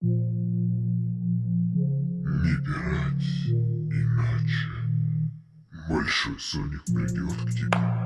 Не пирать, иначе Большой Соник придет к тебе.